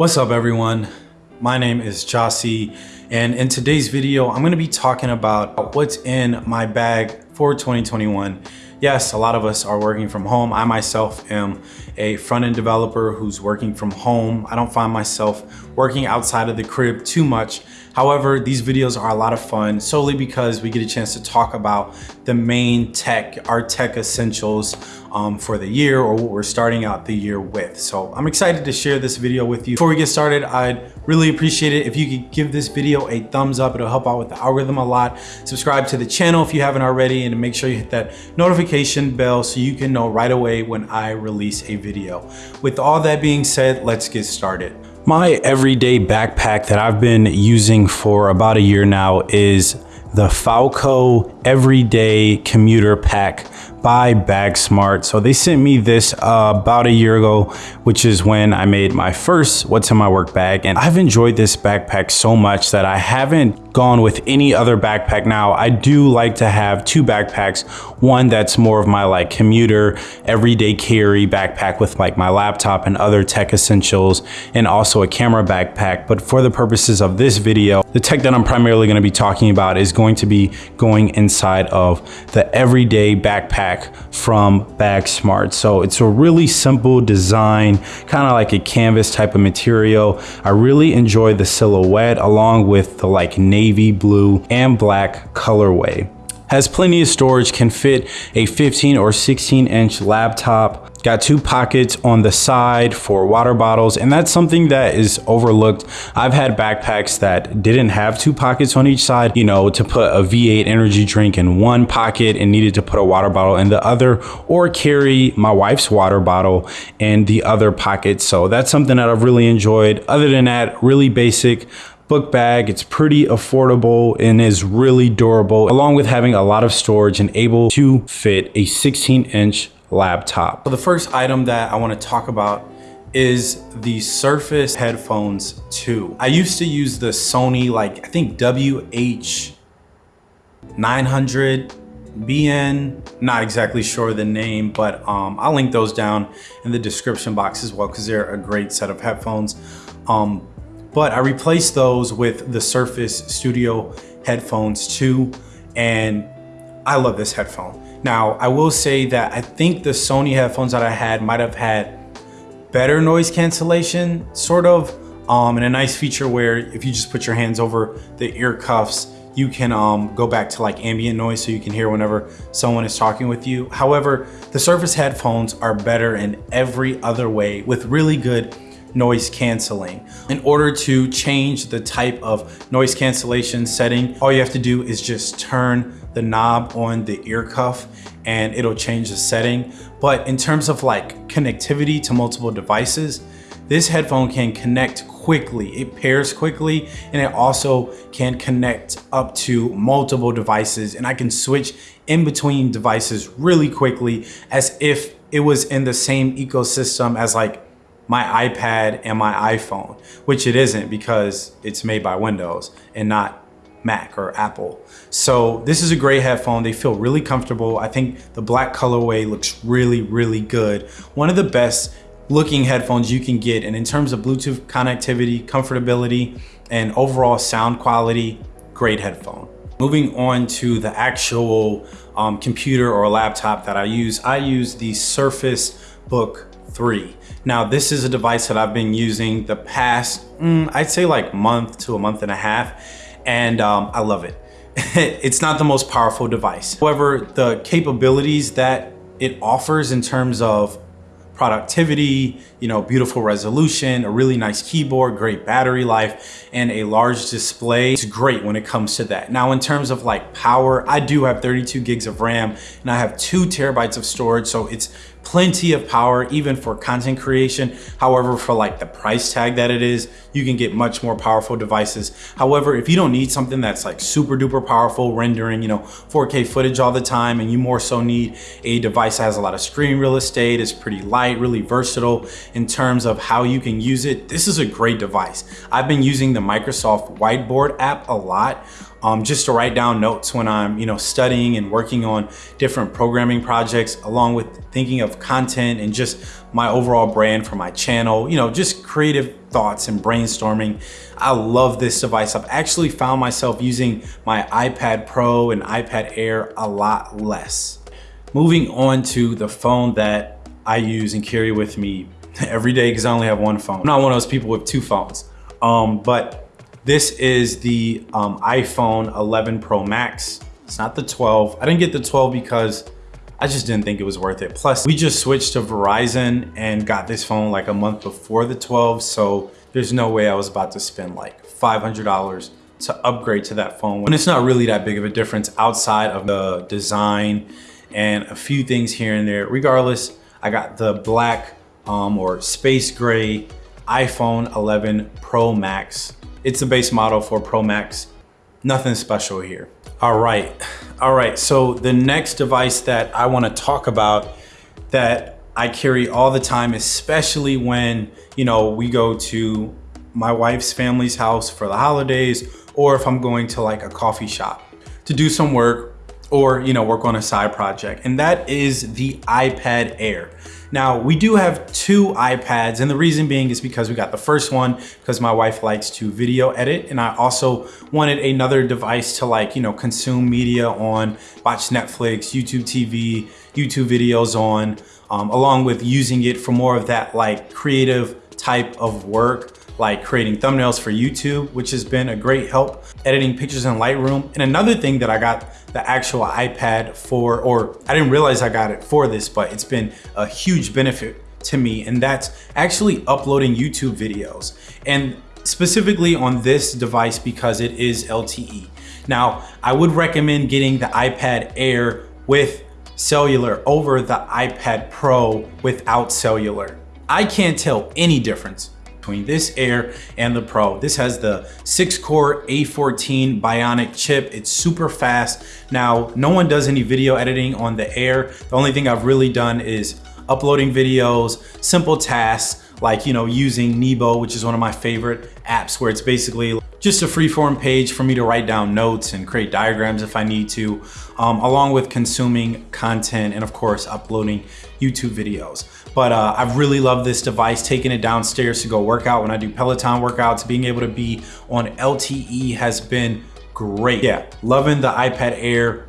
What's up everyone? My name is Jossie and in today's video I'm going to be talking about what's in my bag for 2021. Yes, a lot of us are working from home. I myself am a front-end developer who's working from home. I don't find myself working outside of the crib too much. However, these videos are a lot of fun solely because we get a chance to talk about the main tech, our tech essentials um, for the year or what we're starting out the year with. So I'm excited to share this video with you. Before we get started, I'd really appreciate it if you could give this video a thumbs up. It'll help out with the algorithm a lot. Subscribe to the channel if you haven't already and make sure you hit that notification bell so you can know right away when I release a video. With all that being said, let's get started. My everyday backpack that I've been using for about a year now is the Falco Everyday Commuter Pack by BagSmart. So they sent me this uh, about a year ago, which is when I made my first What's in My Work bag. And I've enjoyed this backpack so much that I haven't gone with any other backpack now. I do like to have two backpacks. One that's more of my like commuter, everyday carry backpack with like my laptop and other tech essentials and also a camera backpack. But for the purposes of this video, the tech that I'm primarily gonna be talking about is going to be going inside of the everyday backpack from BagSmart. So it's a really simple design, kind of like a canvas type of material. I really enjoy the silhouette along with the like navy blue and black colorway has plenty of storage, can fit a 15 or 16 inch laptop, Got two pockets on the side for water bottles, and that's something that is overlooked. I've had backpacks that didn't have two pockets on each side, you know, to put a V8 energy drink in one pocket and needed to put a water bottle in the other, or carry my wife's water bottle in the other pocket. So that's something that I've really enjoyed. Other than that, really basic book bag. It's pretty affordable and is really durable, along with having a lot of storage and able to fit a 16 inch laptop. So the first item that I wanna talk about is the Surface Headphones 2. I used to use the Sony, like I think WH900 BN, not exactly sure the name, but um, I'll link those down in the description box as well because they're a great set of headphones. Um, but I replaced those with the Surface Studio headphones 2 and I love this headphone. Now, I will say that I think the Sony headphones that I had might have had better noise cancellation, sort of, um, and a nice feature where if you just put your hands over the ear cuffs, you can um, go back to like ambient noise so you can hear whenever someone is talking with you. However, the Surface headphones are better in every other way with really good noise canceling. In order to change the type of noise cancellation setting, all you have to do is just turn the knob on the ear cuff and it'll change the setting. But in terms of like connectivity to multiple devices, this headphone can connect quickly. It pairs quickly and it also can connect up to multiple devices and I can switch in between devices really quickly as if it was in the same ecosystem as like my iPad and my iPhone, which it isn't because it's made by Windows and not Mac or Apple. So this is a great headphone. They feel really comfortable. I think the black colorway looks really, really good. One of the best looking headphones you can get. And in terms of Bluetooth connectivity, comfortability, and overall sound quality, great headphone. Moving on to the actual um, computer or laptop that I use, I use the Surface Book 3. Now, this is a device that I've been using the past, mm, I'd say like month to a month and a half, and um, I love it. it's not the most powerful device. However, the capabilities that it offers in terms of productivity, you know, beautiful resolution, a really nice keyboard, great battery life, and a large display. It's great when it comes to that. Now, in terms of like power, I do have 32 gigs of RAM and I have two terabytes of storage. So it's plenty of power even for content creation. However, for like the price tag that it is, you can get much more powerful devices. However, if you don't need something that's like super duper powerful rendering, you know, 4K footage all the time, and you more so need a device that has a lot of screen real estate, is pretty light, really versatile in terms of how you can use it, this is a great device. I've been using the Microsoft Whiteboard app a lot um, just to write down notes when I'm, you know, studying and working on different programming projects, along with thinking of content and just my overall brand for my channel, you know, just creative thoughts and brainstorming. I love this device. I've actually found myself using my iPad Pro and iPad Air a lot less. Moving on to the phone that I use and carry with me every day because I only have one phone. I'm not one of those people with two phones. Um, but this is the um, iPhone 11 Pro Max. It's not the 12. I didn't get the 12 because I just didn't think it was worth it. Plus, we just switched to Verizon and got this phone like a month before the 12. So there's no way I was about to spend like $500 to upgrade to that phone when it's not really that big of a difference outside of the design and a few things here and there. Regardless, I got the black um, or space gray iPhone 11 Pro Max. It's the base model for Pro Max. Nothing special here. All right, all right. So the next device that I wanna talk about that I carry all the time, especially when, you know, we go to my wife's family's house for the holidays, or if I'm going to like a coffee shop to do some work or, you know, work on a side project. And that is the iPad Air. Now we do have two iPads and the reason being is because we got the first one because my wife likes to video edit and I also wanted another device to like, you know, consume media on, watch Netflix, YouTube TV, YouTube videos on, um, along with using it for more of that like creative type of work like creating thumbnails for YouTube, which has been a great help, editing pictures in Lightroom. And another thing that I got the actual iPad for, or I didn't realize I got it for this, but it's been a huge benefit to me. And that's actually uploading YouTube videos. And specifically on this device because it is LTE. Now, I would recommend getting the iPad Air with cellular over the iPad Pro without cellular. I can't tell any difference between this Air and the Pro. This has the six core A14 Bionic chip. It's super fast. Now, no one does any video editing on the Air. The only thing I've really done is uploading videos, simple tasks, like, you know, using Nebo, which is one of my favorite apps where it's basically just a freeform page for me to write down notes and create diagrams if I need to, um, along with consuming content and of course uploading YouTube videos. But uh, I've really loved this device, taking it downstairs to go work out when I do Peloton workouts, being able to be on LTE has been great. Yeah, loving the iPad Air,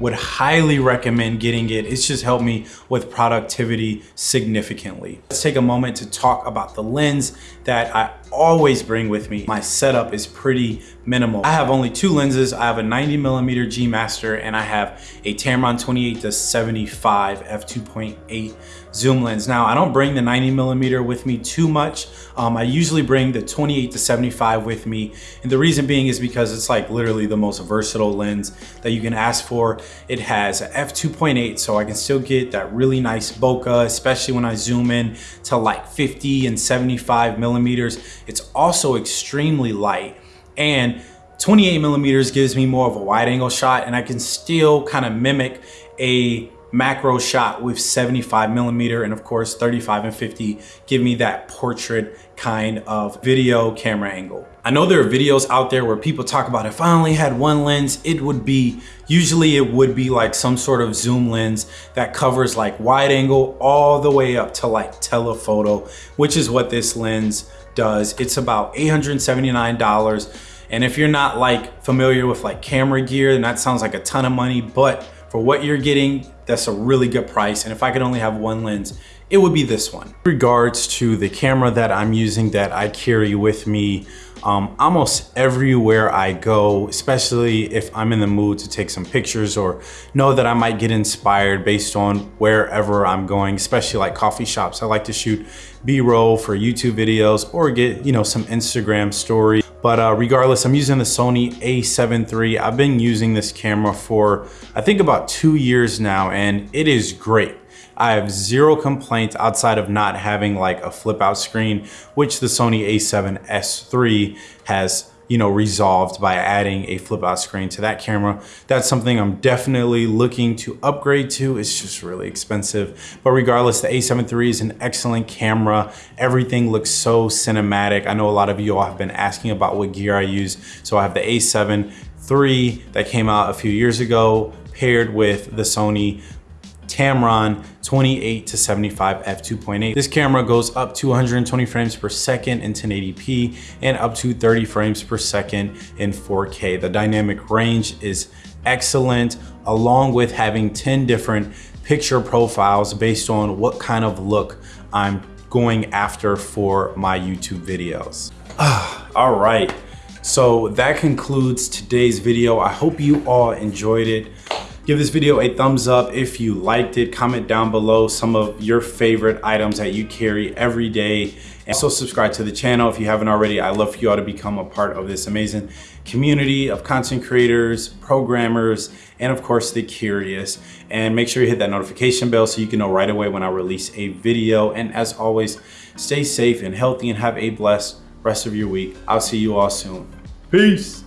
would highly recommend getting it. It's just helped me with productivity significantly. Let's take a moment to talk about the lens that I always bring with me. My setup is pretty minimal. I have only two lenses. I have a 90 millimeter G Master and I have a Tamron 28 to 75 f2.8 zoom lens. Now I don't bring the 90 millimeter with me too much. Um, I usually bring the 28 to 75 with me. And the reason being is because it's like literally the most versatile lens that you can ask for. It has a f2.8 so I can still get that really nice bokeh, especially when I zoom in to like 50 and 75 millimeters. It's also extremely light and 28 millimeters gives me more of a wide angle shot and I can still kind of mimic a macro shot with 75 millimeter and of course 35 and 50 give me that portrait kind of video camera angle. I know there are videos out there where people talk about if I only had one lens, it would be, usually it would be like some sort of zoom lens that covers like wide angle all the way up to like telephoto, which is what this lens does. It's about $879. And if you're not like familiar with like camera gear, then that sounds like a ton of money, but for what you're getting, that's a really good price. And if I could only have one lens, it would be this one. Regards to the camera that I'm using that I carry with me um, almost everywhere I go, especially if I'm in the mood to take some pictures or know that I might get inspired based on wherever I'm going, especially like coffee shops. I like to shoot B-roll for YouTube videos or get, you know, some Instagram stories but uh, regardless, I'm using the Sony a7 III. I've been using this camera for, I think about two years now, and it is great. I have zero complaints outside of not having like a flip out screen, which the Sony a7S III has you know, resolved by adding a flip out screen to that camera. That's something I'm definitely looking to upgrade to. It's just really expensive. But regardless, the a7 III is an excellent camera. Everything looks so cinematic. I know a lot of you all have been asking about what gear I use. So I have the a7 III that came out a few years ago paired with the Sony Tamron 28 to 75 f2.8. This camera goes up to 120 frames per second in 1080p and up to 30 frames per second in 4K. The dynamic range is excellent along with having 10 different picture profiles based on what kind of look I'm going after for my YouTube videos. all right, so that concludes today's video. I hope you all enjoyed it. Give this video a thumbs up if you liked it. Comment down below some of your favorite items that you carry every day. And also subscribe to the channel if you haven't already. I love for you all to become a part of this amazing community of content creators, programmers, and of course the curious. And make sure you hit that notification bell so you can know right away when I release a video. And as always, stay safe and healthy and have a blessed rest of your week. I'll see you all soon. Peace.